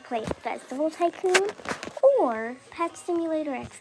play Festival Tycoon or Pet Simulator X.